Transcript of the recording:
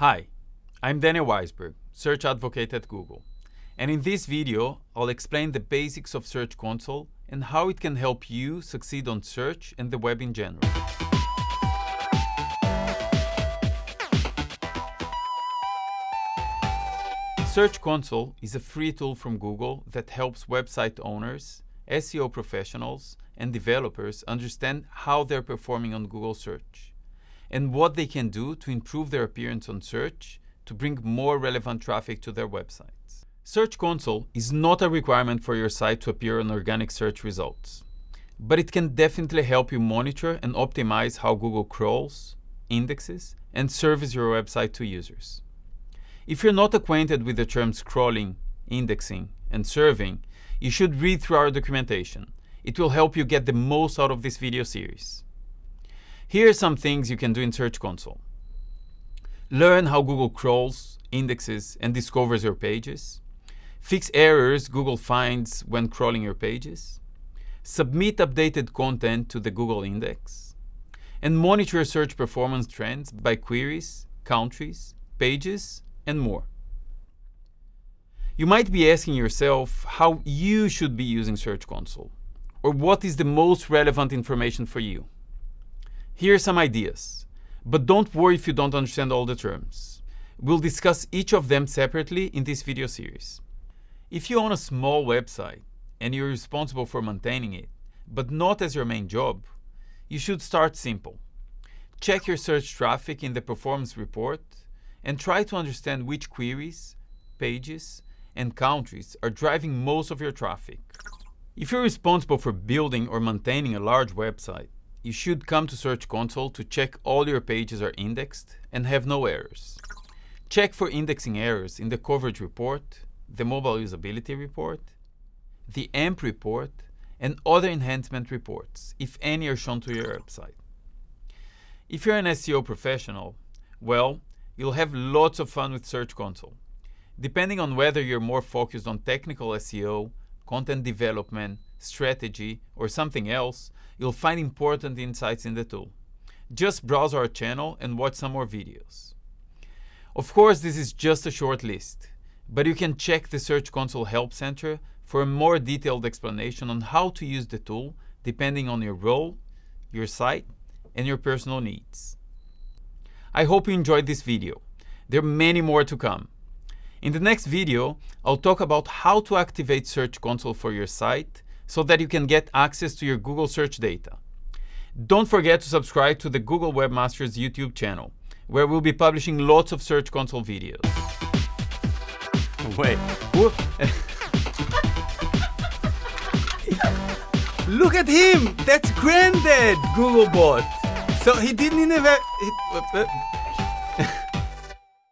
Hi, I'm Daniel Waisberg, Search Advocate at Google. And in this video, I'll explain the basics of Search Console and how it can help you succeed on search and the web in general. Search Console is a free tool from Google that helps website owners, SEO professionals, and developers understand how they're performing on Google search and what they can do to improve their appearance on search to bring more relevant traffic to their websites. Search Console is not a requirement for your site to appear on organic search results, but it can definitely help you monitor and optimize how Google crawls, indexes, and serves your website to users. If you're not acquainted with the terms crawling, indexing, and serving, you should read through our documentation. It will help you get the most out of this video series. Here are some things you can do in Search Console. Learn how Google crawls, indexes, and discovers your pages. Fix errors Google finds when crawling your pages. Submit updated content to the Google Index. And monitor search performance trends by queries, countries, pages, and more. You might be asking yourself how you should be using Search Console, or what is the most relevant information for you. Here are some ideas, but don't worry if you don't understand all the terms. We'll discuss each of them separately in this video series. If you own a small website and you're responsible for maintaining it, but not as your main job, you should start simple. Check your search traffic in the performance report and try to understand which queries, pages, and countries are driving most of your traffic. If you're responsible for building or maintaining a large website, you should come to Search Console to check all your pages are indexed and have no errors. Check for indexing errors in the coverage report, the mobile usability report, the AMP report, and other enhancement reports, if any are shown to your website. If you're an SEO professional, well, you'll have lots of fun with Search Console. Depending on whether you're more focused on technical SEO, content development, strategy, or something else, you'll find important insights in the tool. Just browse our channel and watch some more videos. Of course, this is just a short list, but you can check the Search Console Help Center for a more detailed explanation on how to use the tool depending on your role, your site, and your personal needs. I hope you enjoyed this video. There are many more to come. In the next video, I'll talk about how to activate Search Console for your site so that you can get access to your Google search data. Don't forget to subscribe to the Google Webmasters YouTube channel, where we'll be publishing lots of Search Console videos. Wait, Look at him! That's Granddad, Googlebot! So he didn't even... He,